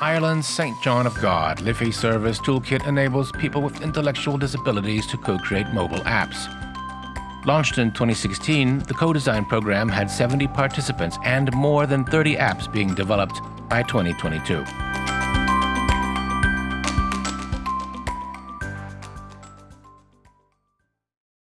Ireland's St. John of God Liffey Service Toolkit enables people with intellectual disabilities to co create mobile apps. Launched in 2016, the co design program had 70 participants and more than 30 apps being developed by 2022.